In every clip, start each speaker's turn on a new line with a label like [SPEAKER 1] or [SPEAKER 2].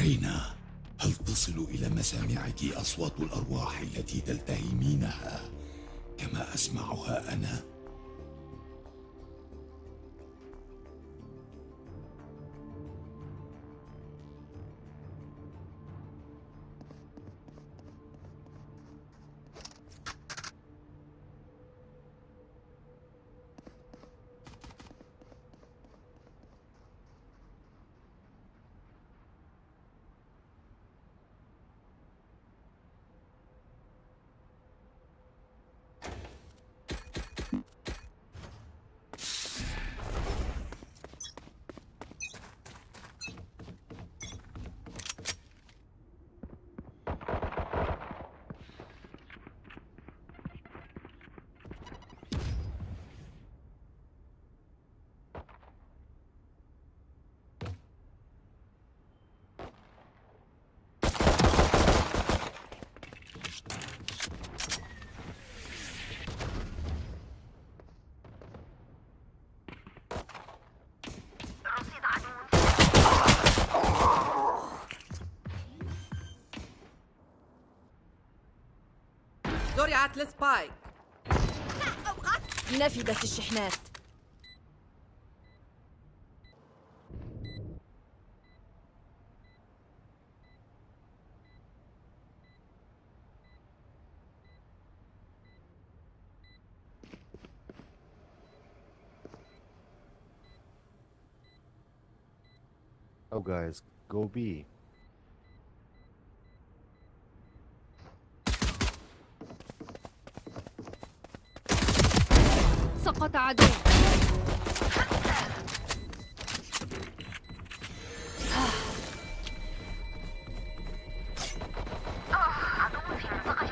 [SPEAKER 1] رينا هل تصل إلى مسامعك أصوات الأرواح التي تلتهمينها كما أسمعها أنا؟
[SPEAKER 2] زرعت السبايك
[SPEAKER 3] نفدت الشحنات
[SPEAKER 4] Oh guys, go B.
[SPEAKER 3] سقط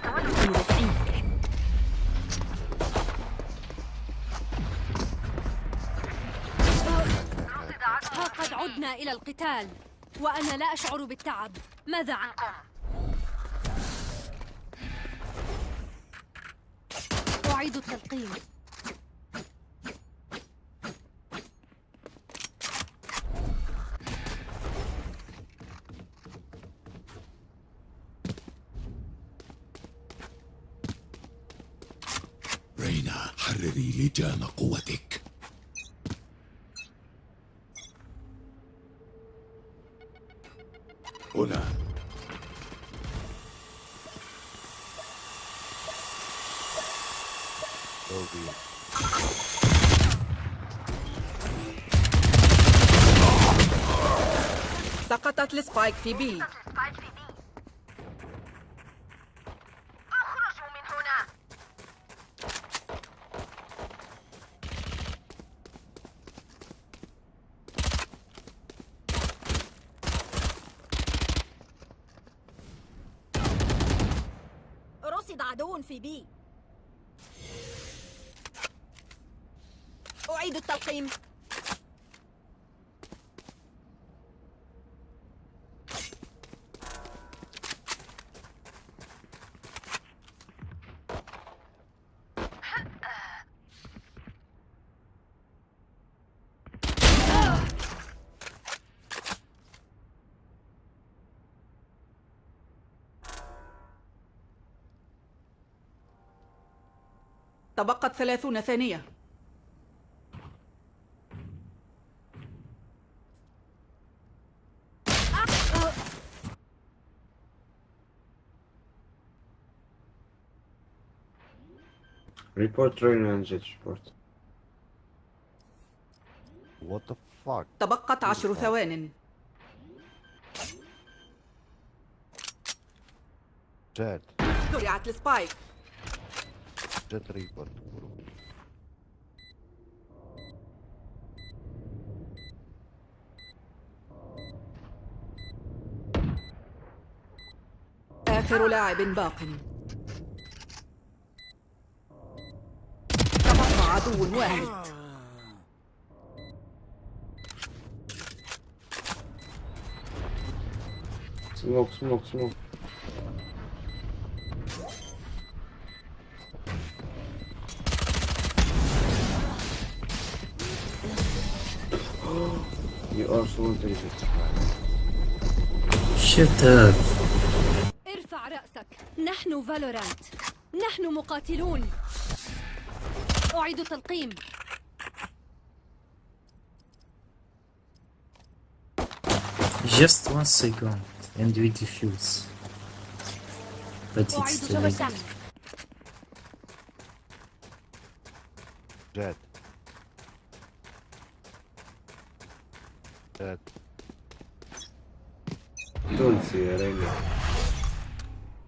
[SPEAKER 3] عدو مرافقينك. ها قد عدنا إلى القتال وأنا لا أشعر بالتعب ماذا عنكم؟ أعيد التلقيم
[SPEAKER 1] رينا لجام قوتك هنا.
[SPEAKER 2] سقطت السبايك في بي
[SPEAKER 5] اخرجوا من هنا
[SPEAKER 3] رصد عدو في بي أعيد التلقيم
[SPEAKER 2] تبقت ثلاثون ثانية
[SPEAKER 6] Report and jet report.
[SPEAKER 4] What the fuck?
[SPEAKER 2] تبقت عشر ثوان. زرعت السبايك
[SPEAKER 4] جات ريبر تقولوا
[SPEAKER 2] آخر لاعب باق. تبقى عدو واحد.
[SPEAKER 6] سموك سموك
[SPEAKER 5] سموك up.
[SPEAKER 3] ارفع رأسك نحن فالورانت نحن مقاتلون أعيد تلقيم
[SPEAKER 5] Just one second and we defuse. But it's too late.
[SPEAKER 4] Jet.
[SPEAKER 6] تونسي يا رينا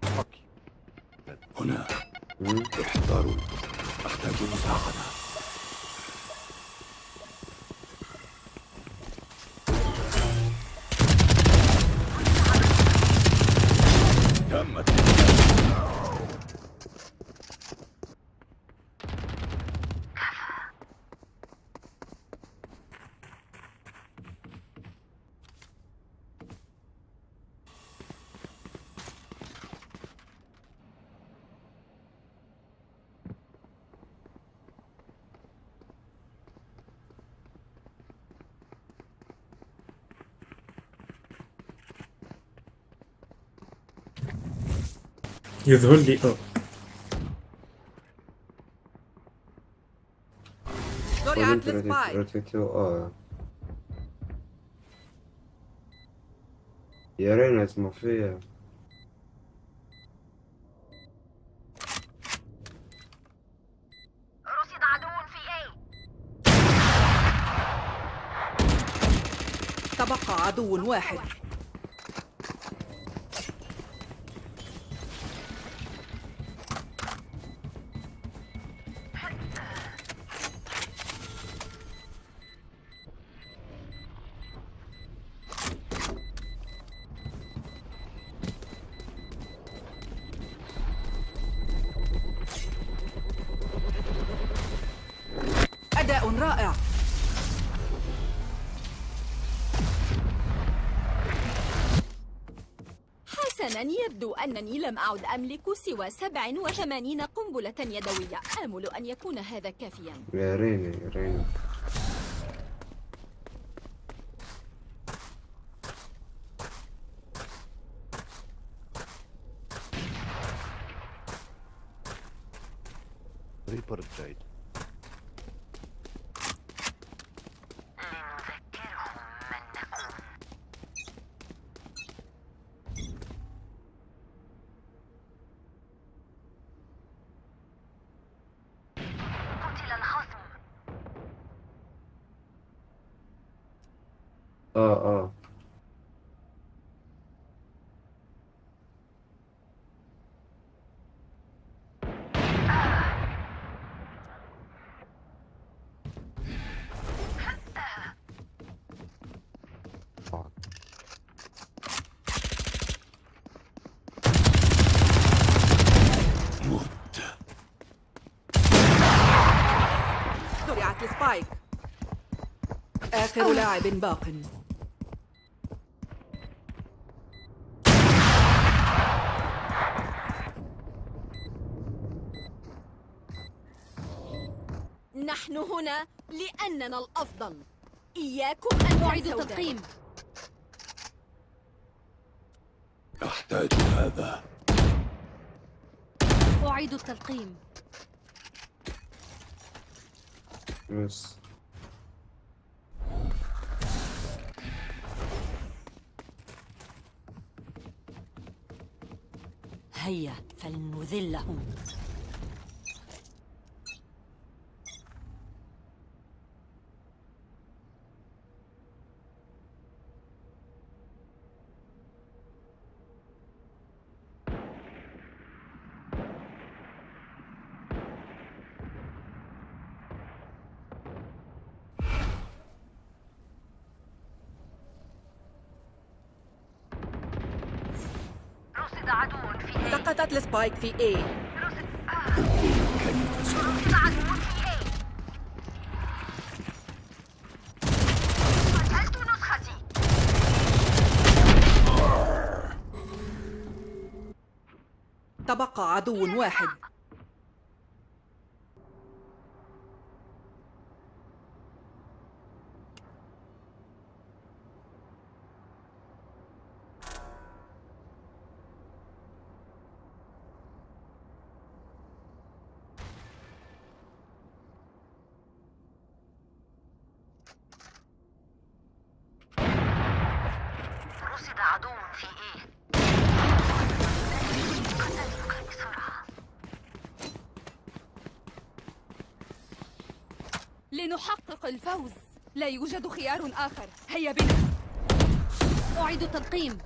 [SPEAKER 4] Fuck you.
[SPEAKER 1] هنا. احذروا أحتاج مساعدة
[SPEAKER 5] يظهر لي.
[SPEAKER 6] آه يا رينا اسمه فيها
[SPEAKER 2] تبقى عدو واحد.
[SPEAKER 7] حسنا يبدو أنني لم أعد أملك سوى 87 قنبلة يدوية. آمل أن يكون هذا كافيا.
[SPEAKER 6] يا رينا يا رينا
[SPEAKER 4] Reaper Jade.
[SPEAKER 6] آه آه
[SPEAKER 4] Fuck.
[SPEAKER 1] مت
[SPEAKER 2] السبايك آخر لاعب باق.
[SPEAKER 7] نحن هنا لأننا الأفضل. إياكم أن
[SPEAKER 3] تلقيم
[SPEAKER 7] ذلك.
[SPEAKER 1] أحتاج هذا.
[SPEAKER 3] أعيد التلقيم.
[SPEAKER 6] بس.
[SPEAKER 8] هيا فلنذلهم.
[SPEAKER 2] سقطت السبايك في A. تبقى عدو واحد
[SPEAKER 9] في إيه
[SPEAKER 3] لنحقق الفوز. لا يوجد خيار آخر. هيا بنا. أعيد التلقيم.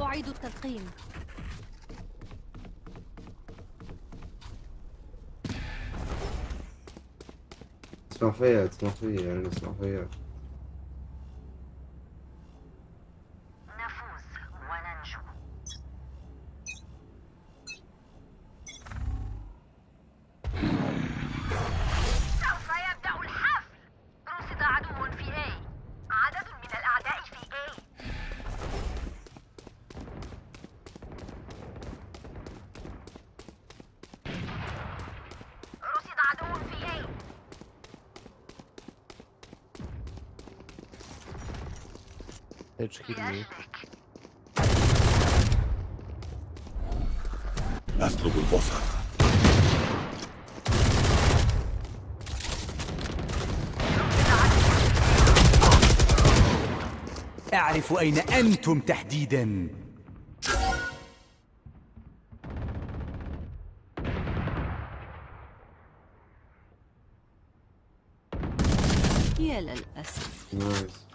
[SPEAKER 3] أعيد التلقيم.
[SPEAKER 6] اسمع فيا اسمع فيا يعني اسمع فيا
[SPEAKER 9] نفوز وننجو سوف يبدأ الحفل رصد عدو في A عدد من الأعداء في A رصد عدو في A
[SPEAKER 4] Kill me.
[SPEAKER 1] أطلب البصر
[SPEAKER 10] أعرف أين أنتم تحديدا.
[SPEAKER 8] يا للأسف.
[SPEAKER 6] nice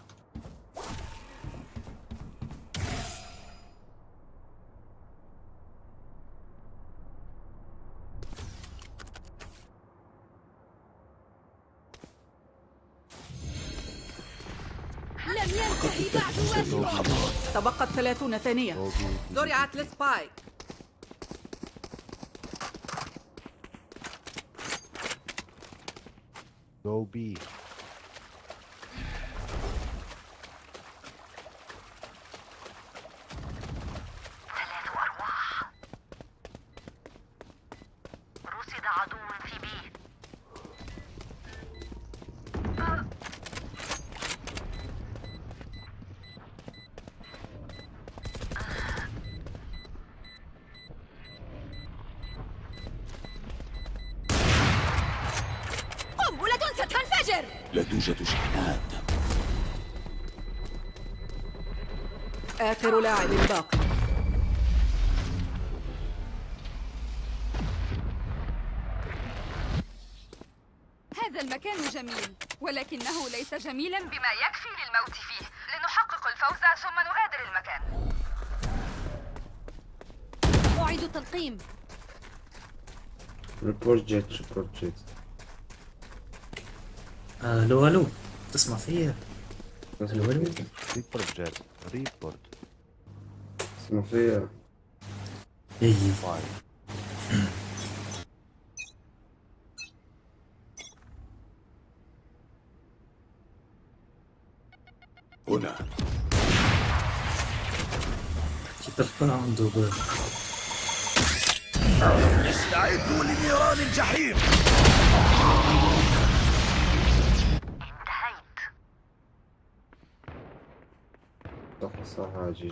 [SPEAKER 7] لم ينتهي بعد واجبه
[SPEAKER 2] تبقت 30 ثانية
[SPEAKER 4] B.
[SPEAKER 2] زرعت ال spike
[SPEAKER 4] Go B.
[SPEAKER 2] آخر لاعب باق
[SPEAKER 3] هذا المكان جميل ولكنه ليس جميلا
[SPEAKER 9] بما يكفي للموت فيه. لنحقق الفوز ثم نغادر المكان.
[SPEAKER 3] أعيد التلقيم.
[SPEAKER 6] report جيت report جيت
[SPEAKER 5] ألو ألو تسمع فيا. ألو ألو
[SPEAKER 6] فيا
[SPEAKER 4] Report.
[SPEAKER 6] اسمع فيا
[SPEAKER 5] اي
[SPEAKER 4] Fine.
[SPEAKER 1] هنا
[SPEAKER 5] تلقى عنده
[SPEAKER 10] استعدوا لنيران الجحيم.
[SPEAKER 9] انتهيت
[SPEAKER 6] صح صح جي.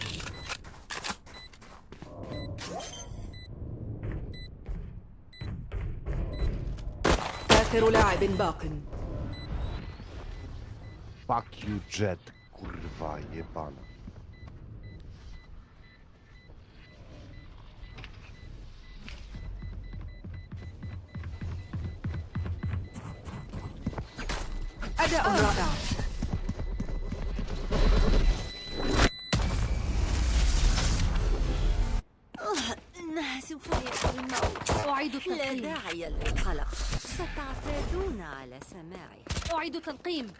[SPEAKER 2] آخر لاعب باق.
[SPEAKER 4] فاك يو Jet. كورفا يبانا
[SPEAKER 2] أداء رائع.
[SPEAKER 8] إنها يأتي الموت.
[SPEAKER 3] أعيد
[SPEAKER 8] لا
[SPEAKER 3] التلقيم
[SPEAKER 8] داعي للقلق. ستعتادون على سماعه
[SPEAKER 3] أعيد التلقيم.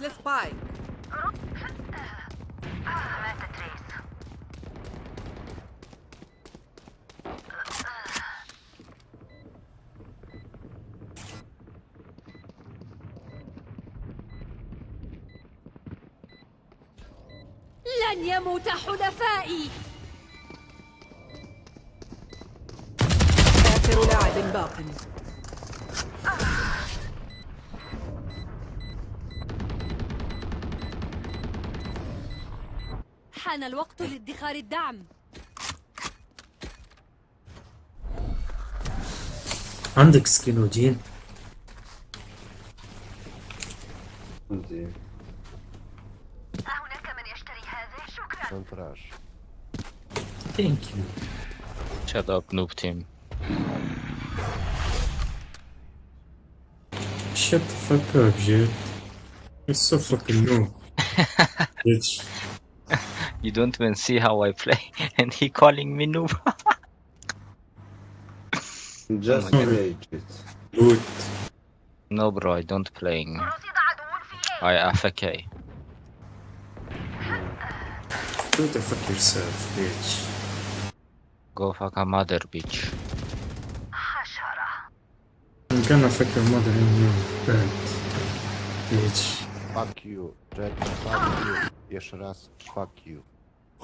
[SPEAKER 2] زرعت السبايك.
[SPEAKER 3] لن يموت حلفائي.
[SPEAKER 2] آخر لاعب باق
[SPEAKER 3] حان الوقت لادخار الدعم
[SPEAKER 5] عندك سكينوجين
[SPEAKER 6] عندي
[SPEAKER 9] هناك من يشتري هذا شكرا
[SPEAKER 5] شكرا. شكرا.
[SPEAKER 11] شكرا. شكرا. شكرا. شكرا.
[SPEAKER 5] شكرا. شكرا. شكرا. شكرا. شكرا. شكرا. شكرا. شكرا. شكرا. شكرا.
[SPEAKER 11] you don't even see how I play, and he calling me noob.
[SPEAKER 6] Just
[SPEAKER 11] oh
[SPEAKER 6] rage it.
[SPEAKER 5] Good.
[SPEAKER 11] No, bro, I don't playing. I AFK.
[SPEAKER 5] Go the fuck yourself, bitch.
[SPEAKER 11] Go fuck a mother, bitch.
[SPEAKER 5] I'm gonna fuck your mother in your bed, bitch.
[SPEAKER 4] Fuck you, Jack. Fuck you. Jeszcze raz, fuck you.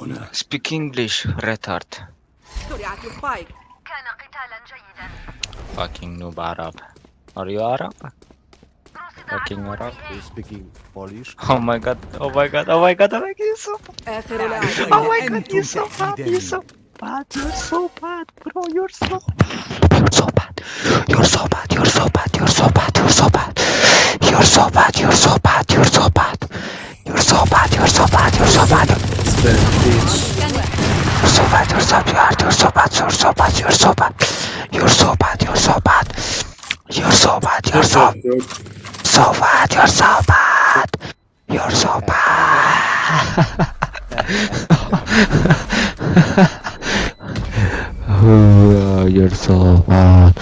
[SPEAKER 1] هنا
[SPEAKER 11] Speak English, retard.
[SPEAKER 2] زرعت السبايك
[SPEAKER 9] كان قتالا جيدا
[SPEAKER 11] Fucking noob Arab. Are you Arab?
[SPEAKER 9] رصد
[SPEAKER 11] Fucking
[SPEAKER 9] عدو
[SPEAKER 11] Arab.
[SPEAKER 4] Are you
[SPEAKER 9] في
[SPEAKER 4] speaking Polish?
[SPEAKER 11] Oh my god, oh my god, oh my god, oh my god, you're so bad.
[SPEAKER 2] آخر لاعب
[SPEAKER 11] Oh my god,
[SPEAKER 10] أنتم
[SPEAKER 11] you're so bad,
[SPEAKER 10] تحديداً.
[SPEAKER 11] you're so bad, you're so bad, bro, you're so You're so bad, you're so bad, you're so bad, you're so bad, you're so bad. You're so bad, you're so bad, you're so bad. You're so bad, you're so bad, you're so bad.
[SPEAKER 5] It's bad, bitch.
[SPEAKER 11] You're so bad, you're so bad, you're so bad, you're so bad, you're so bad. You're so bad, you're so bad. You're so bad, you're so
[SPEAKER 5] Go.
[SPEAKER 11] so bad, you're so bad. You're so bad. You're so bad.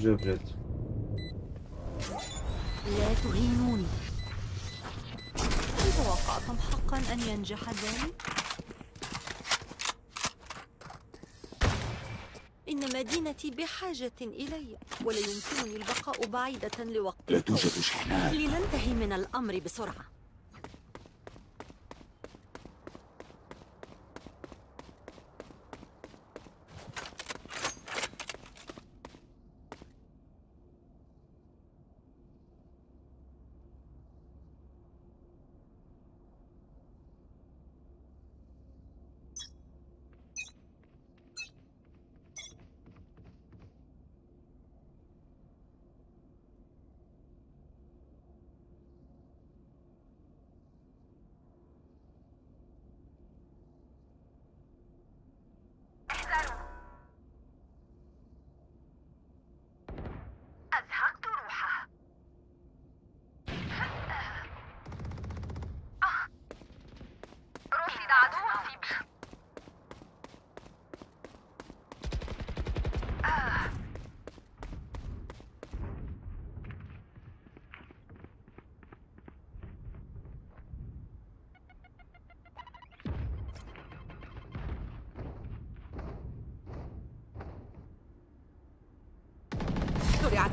[SPEAKER 6] Jet.
[SPEAKER 8] لا تهينوني هل توقعتم حقا أن ينجح ذلك؟ إن مدينتي بحاجة إلي ولا يمكنني البقاء بعيدة لوقت
[SPEAKER 1] لا. توجد شحنات
[SPEAKER 8] لننتهي من الأمر بسرعة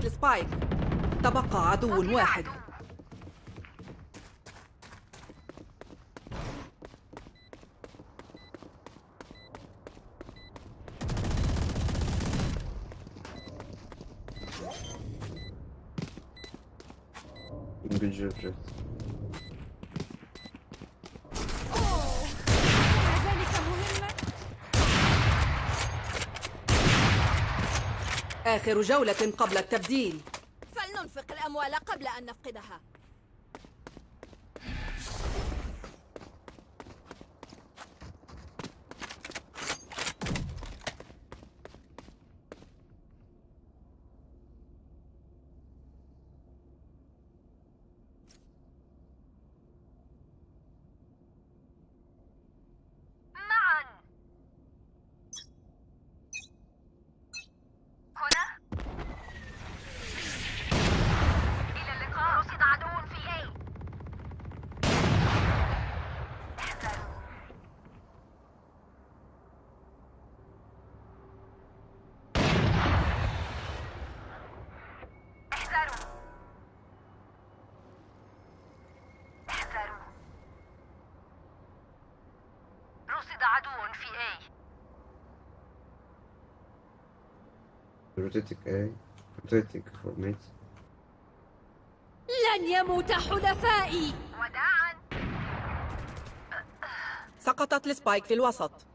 [SPEAKER 2] السبايك تبقى عدو واحد.
[SPEAKER 6] Good job, Jet.
[SPEAKER 3] ذلك مهمة
[SPEAKER 2] آخر جولة قبل التبديل.
[SPEAKER 7] فلننفق الأموال قبل أن نفقدها
[SPEAKER 9] معا هنا إلى اللقاء رصد عدو في A احذروا احذروا احذروا رصد عدو في A
[SPEAKER 6] Rotating A. For mate.
[SPEAKER 3] لن يموت حلفائي
[SPEAKER 9] وداعا
[SPEAKER 2] سقطت السبايك في الوسط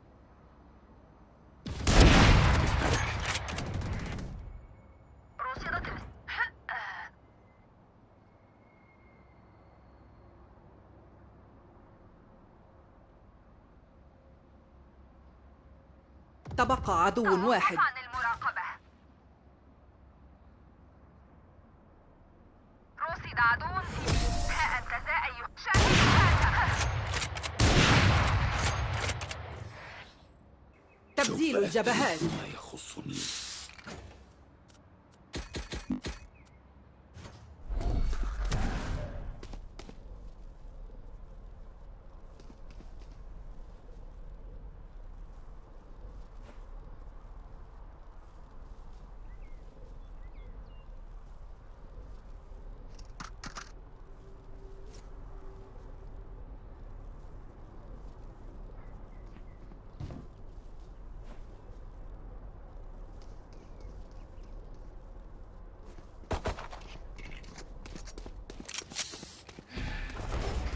[SPEAKER 2] عدو واحد.
[SPEAKER 9] رصد عدو. ها أنت ذا أيها
[SPEAKER 2] تبديل الجبهات
[SPEAKER 1] سوف أفعل ما يخصني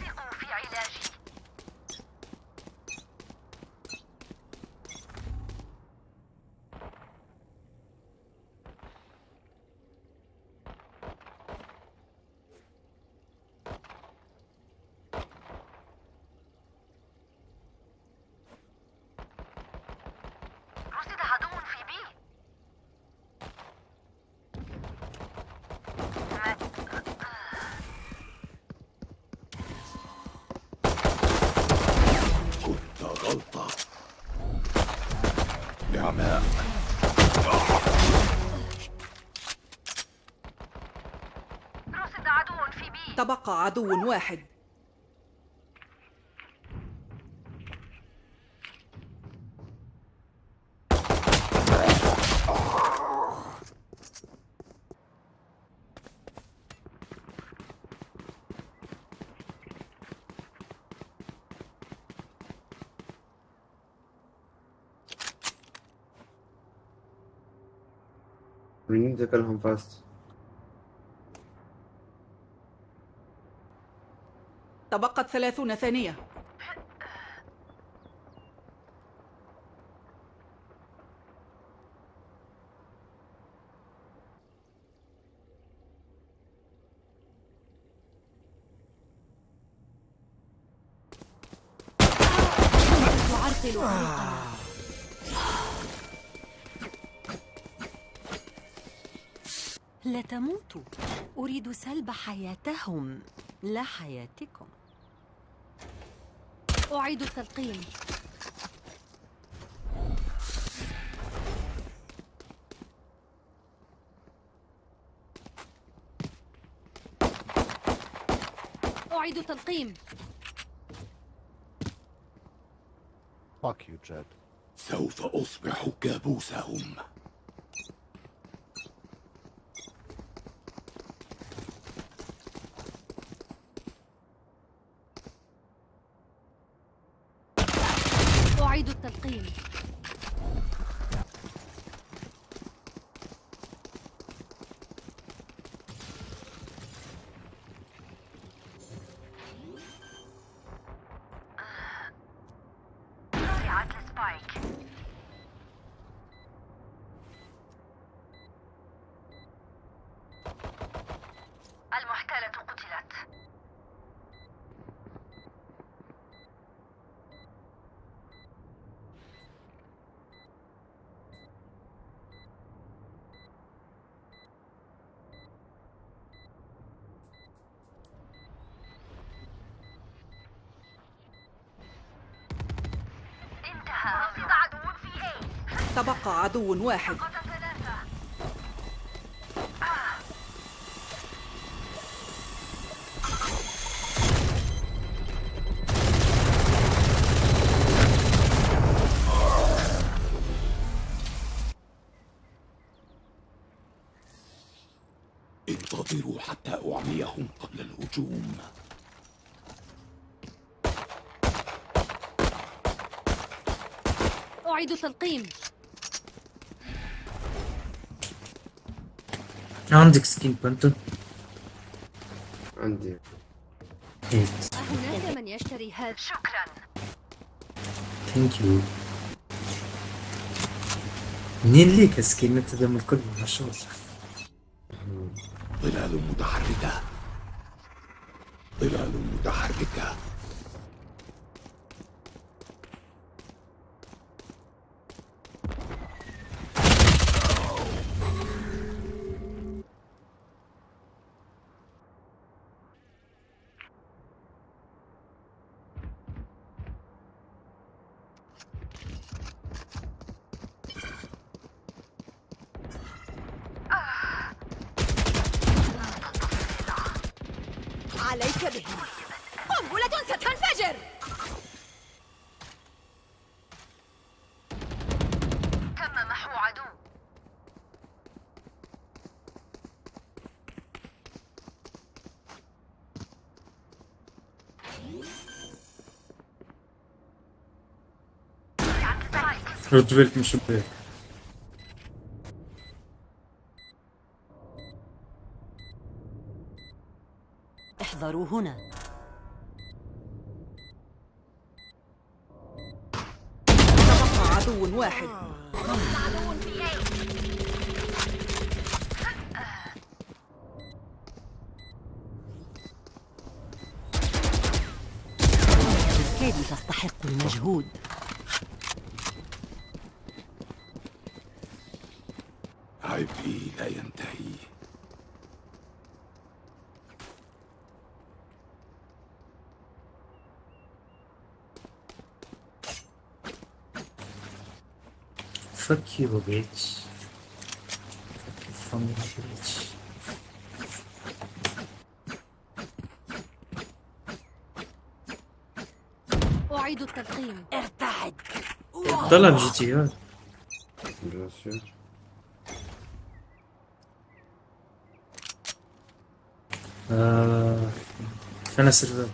[SPEAKER 9] ثقوا في علاجي رصد عدو في بي
[SPEAKER 1] كنت غلطة نعماء
[SPEAKER 9] رصد عدو
[SPEAKER 2] تبقى عدو واحد
[SPEAKER 6] We need to kill him fast.
[SPEAKER 2] تبقت ثلاثون ثانية.
[SPEAKER 8] لا تموتوا. أريد سلب حياتهم. لا حياتكم.
[SPEAKER 3] أعيد التلقيم أعيد التلقيم
[SPEAKER 4] Fuck you, Jet.
[SPEAKER 1] سوف أصبح كابوسهم.
[SPEAKER 3] أعيد التلقيم
[SPEAKER 9] وضعت السبايك المحتالة قتلت انتهى رصيد عدو في اي
[SPEAKER 2] تبقى عدو واحد.
[SPEAKER 1] انتظروا حتى أعميهم قبل الهجوم.
[SPEAKER 3] أعيد التلقيم
[SPEAKER 5] عندك سكين بانتو
[SPEAKER 6] عندي.
[SPEAKER 5] هيت
[SPEAKER 3] هناك من يشتري هذا
[SPEAKER 9] شكرا.
[SPEAKER 5] ثانك يو منين ليك سكين؟ أنت دم الكل ما شاء الله.
[SPEAKER 1] ظلال متحركة. ظلال متحركة
[SPEAKER 7] عليك به قنبلة ستنفجر
[SPEAKER 9] تم محو عدو وضعت
[SPEAKER 5] روتفيلت من شباك
[SPEAKER 8] احذروا هنا
[SPEAKER 2] تبقى عدو واحد
[SPEAKER 9] عدو في اي
[SPEAKER 8] بالكاد تستحق المجهود
[SPEAKER 1] عبئي لا ينتهي
[SPEAKER 5] Fuck you, bitch. Fuck you, bitch.
[SPEAKER 3] أعيد التلقيم
[SPEAKER 8] ارتعد
[SPEAKER 5] طلع جي تي ار
[SPEAKER 6] بيان سور
[SPEAKER 5] آه. فين السيرفر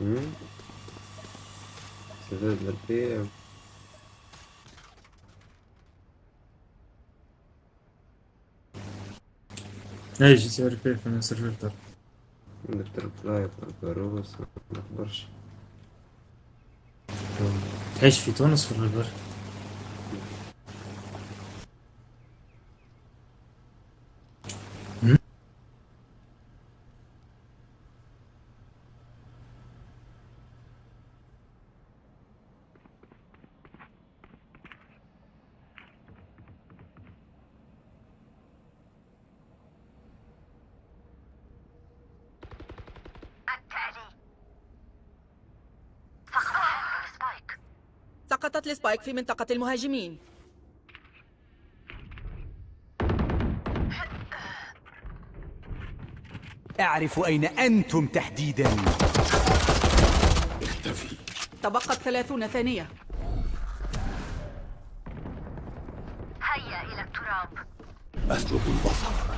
[SPEAKER 6] Hmm? سيفير البي
[SPEAKER 5] اي جي تي آر بي فين السيرفر طلع
[SPEAKER 6] عندك تربلاي باروس ما نخبرش
[SPEAKER 5] تعيش في تونس ولا البر؟
[SPEAKER 9] التالي سقط حمل ال spike
[SPEAKER 2] سقطت ال spike في منطقة المهاجمين.
[SPEAKER 10] أعرف أين أنتم تحديدا.
[SPEAKER 1] اختفي.
[SPEAKER 2] تبقت ثلاثون ثانية.
[SPEAKER 9] هيا إلى التراب.
[SPEAKER 1] أسلب البصر.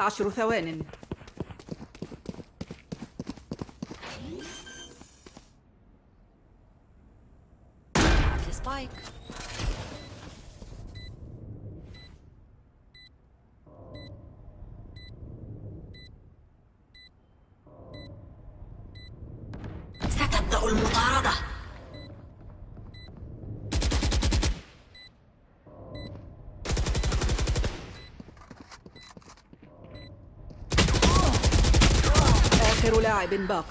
[SPEAKER 2] عشر ثوان. لاعب باق.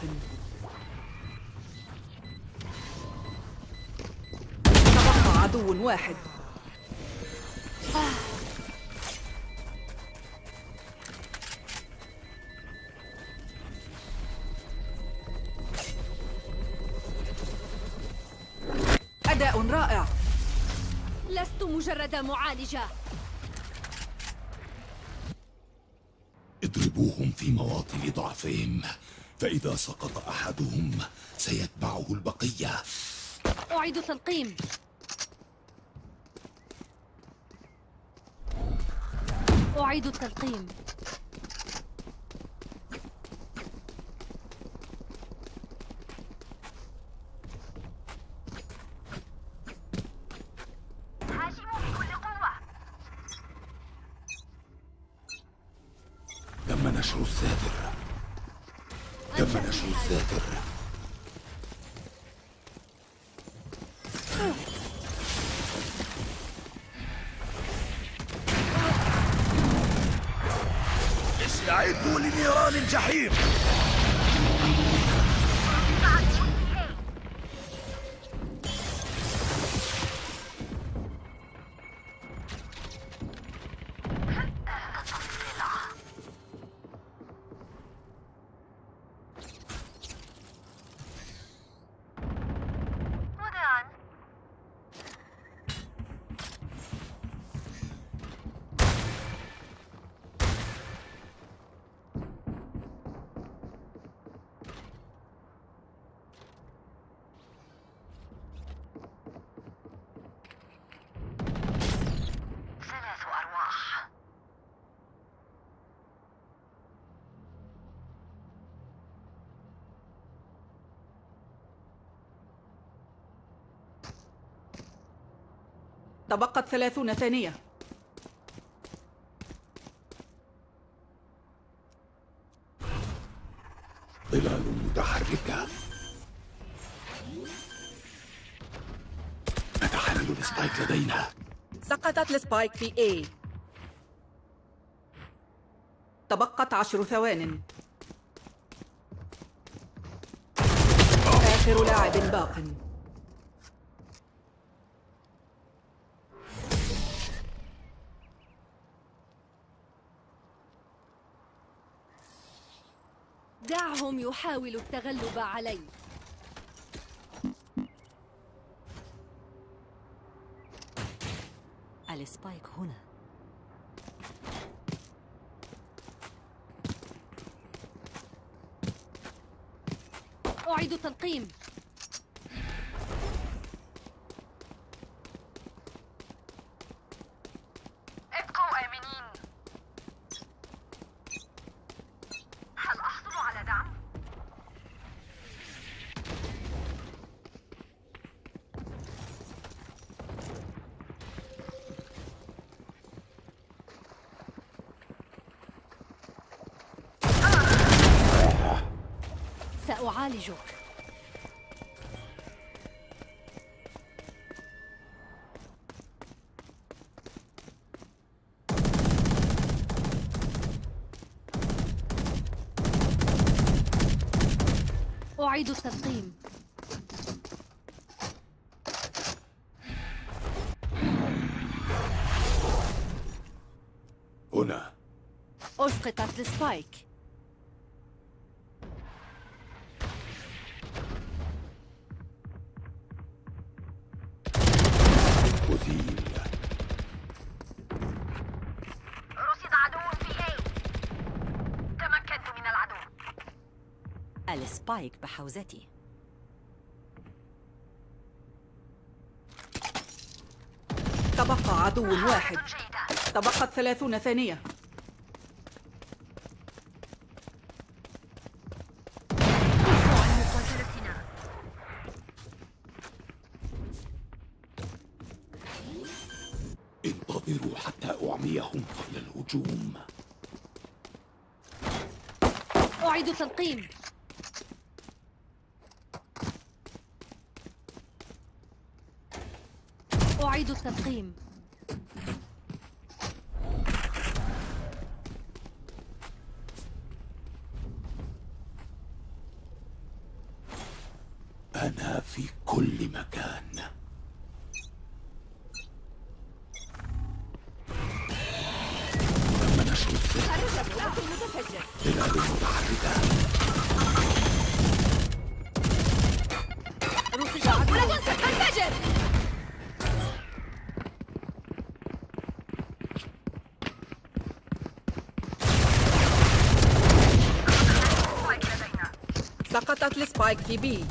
[SPEAKER 2] تبقى عدو واحد. أداء رائع.
[SPEAKER 3] لست مجرد معالجة.
[SPEAKER 1] اضربوهم في مواطن ضعفهم. فإذا سقط أحدهم سيتبعه البقية.
[SPEAKER 3] أعيد تلقيم أعيد التلقيم
[SPEAKER 9] هاجموا بكل قوة
[SPEAKER 1] تم نشر الساتر تم نشر الساتر استعدوا لنيران الجحيم.
[SPEAKER 2] تبقت ثلاثون ثانية.
[SPEAKER 1] ظلال متحركة. نتحلل ال spike لدينا.
[SPEAKER 2] سقطت ال spike في A. تبقت عشر ثوان. آخر لاعب باق.
[SPEAKER 3] دعهم يحاولوا التغلب علي
[SPEAKER 8] السبايك هنا.
[SPEAKER 3] أعيد التلقيم سأعالجك. أعيد التلقيم
[SPEAKER 1] هنا.
[SPEAKER 3] أسقطت السبايك
[SPEAKER 8] ذلك بحوزتي.
[SPEAKER 2] تبقى عدو آه،
[SPEAKER 9] واحد.
[SPEAKER 2] تبقت ثلاثون ثانية.
[SPEAKER 1] انتظروا
[SPEAKER 3] حتى أعميهم قبل الهجوم. أعيد تلقيم التلقيم
[SPEAKER 1] أنا في كل مكان.
[SPEAKER 2] سقطت السبايك في بي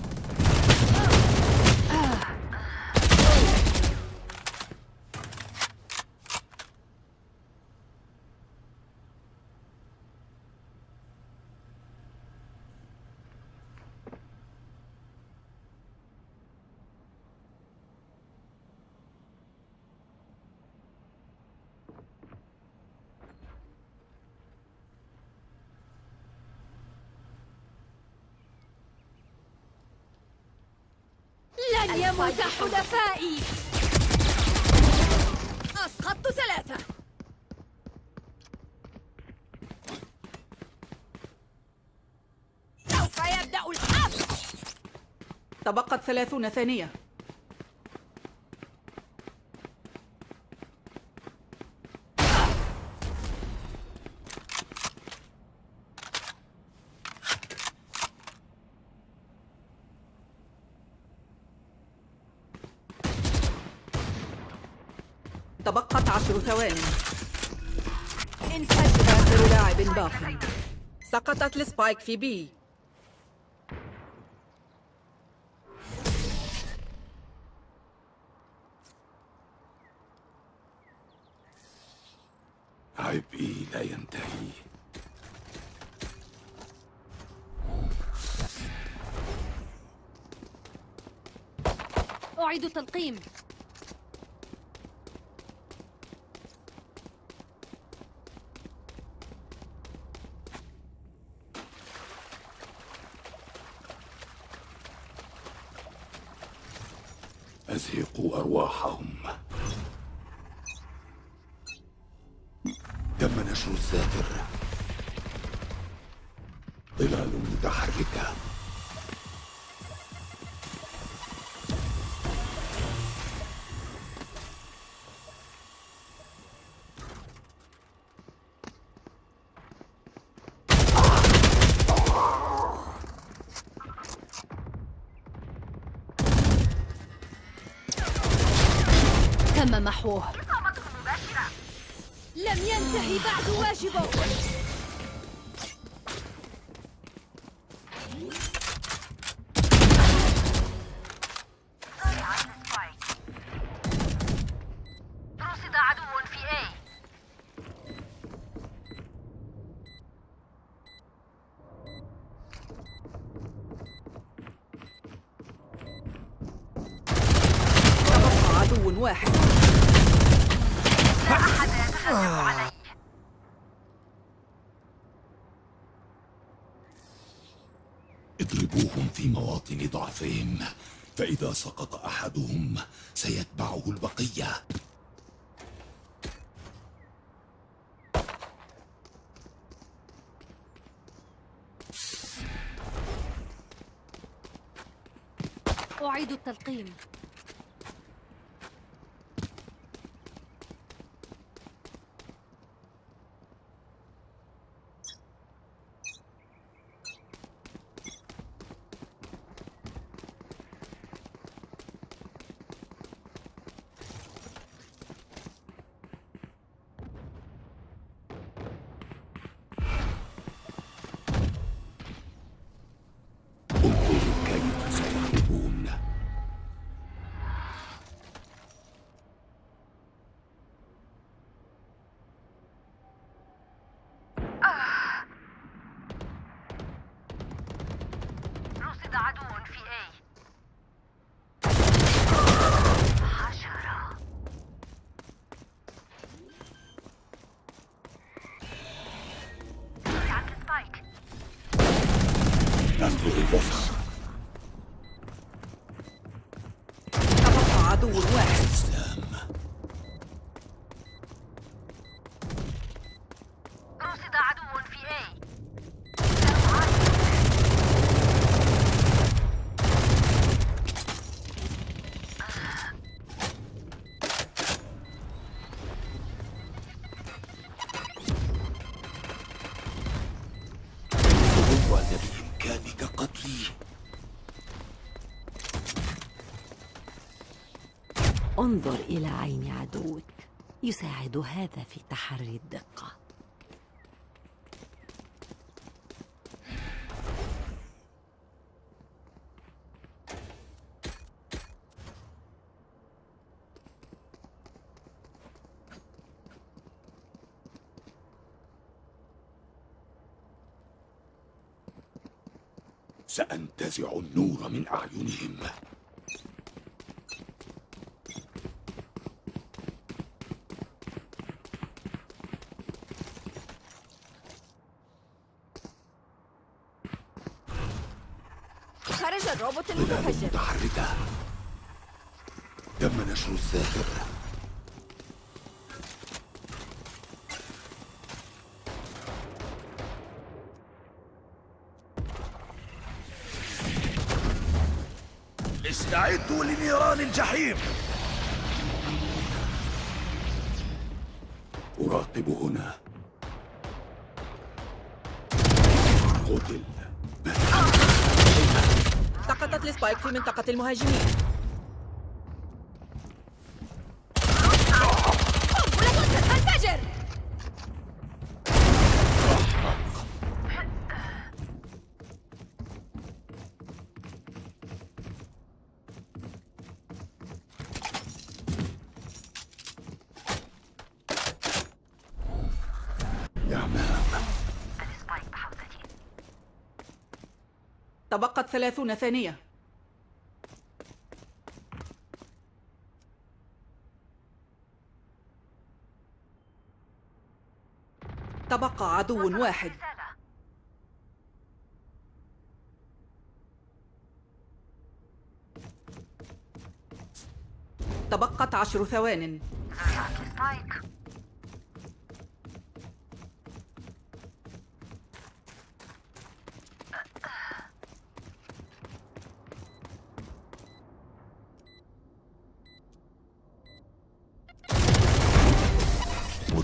[SPEAKER 7] لن يموت حلفائي أسقطت ثلاثة سوف يبدأ الحفل
[SPEAKER 2] تبقت ثلاثون ثانية. تبقت عشر ثوان
[SPEAKER 7] انفجر
[SPEAKER 2] آخر لاعب باق. سقطت السبايك في بي.
[SPEAKER 3] أعيد التلقيم محوه
[SPEAKER 7] لم ينتهي بعد واجبه
[SPEAKER 9] رصد عدو في A
[SPEAKER 2] تبقى عدو واحد
[SPEAKER 9] أحد يتهجم علي
[SPEAKER 1] اضربوهم في مواطن ضعفهم فإذا سقط أحدهم سيتبعه البقية.
[SPEAKER 3] أعيد التلقيم.
[SPEAKER 9] عدو في اي حشرة.
[SPEAKER 1] عند سبايك. نفذ الوصف
[SPEAKER 8] انظر إلى عين عدوك. يساعد هذا في تحري الدقة.
[SPEAKER 1] سأنتزع النور من أعينهم.
[SPEAKER 7] خرج الروبوت المتفجر.
[SPEAKER 1] متحركة. تم نشر الساحر
[SPEAKER 10] استعدوا لنيران الجحيم.
[SPEAKER 1] أراقب هنا.
[SPEAKER 2] سقطت السبايك في منطقة المهاجمين. تبقت ثلاثون ثانية. تبقى عدو واحد. تبقت عشر ثوان.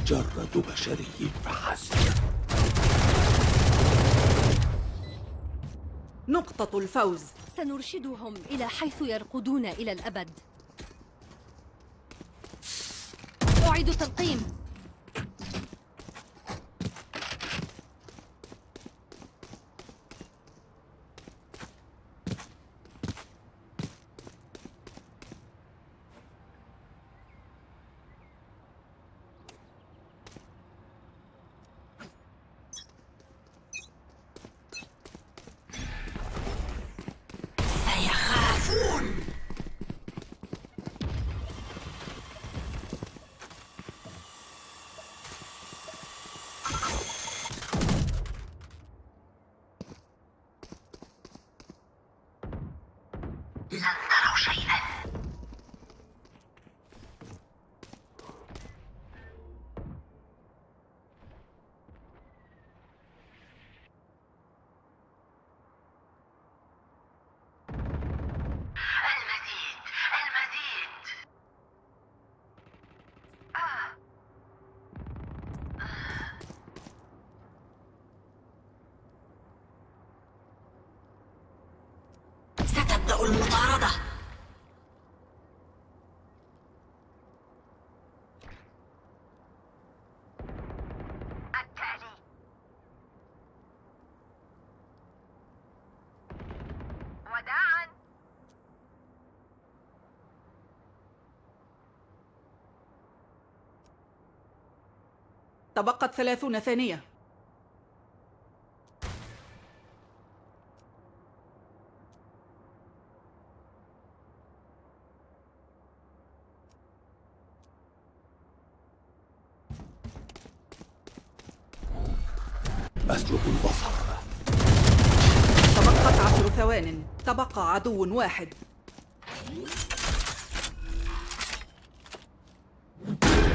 [SPEAKER 1] مجرد بشري فحسب
[SPEAKER 2] نقطة الفوز.
[SPEAKER 3] سنرشدهم إلى حيث يرقدون إلى الأبد. أعيد تلقيم
[SPEAKER 2] تبقت ثلاثون ثانية.
[SPEAKER 1] أسلب البصر.
[SPEAKER 2] تبقت ثوان. تبقى عدو واحد.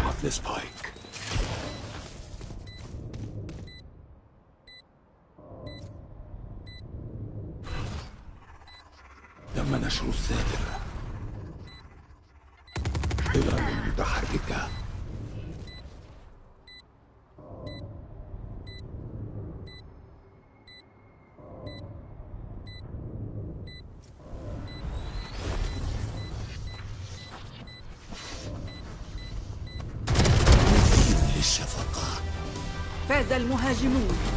[SPEAKER 1] قتل سبايك
[SPEAKER 2] Majnun.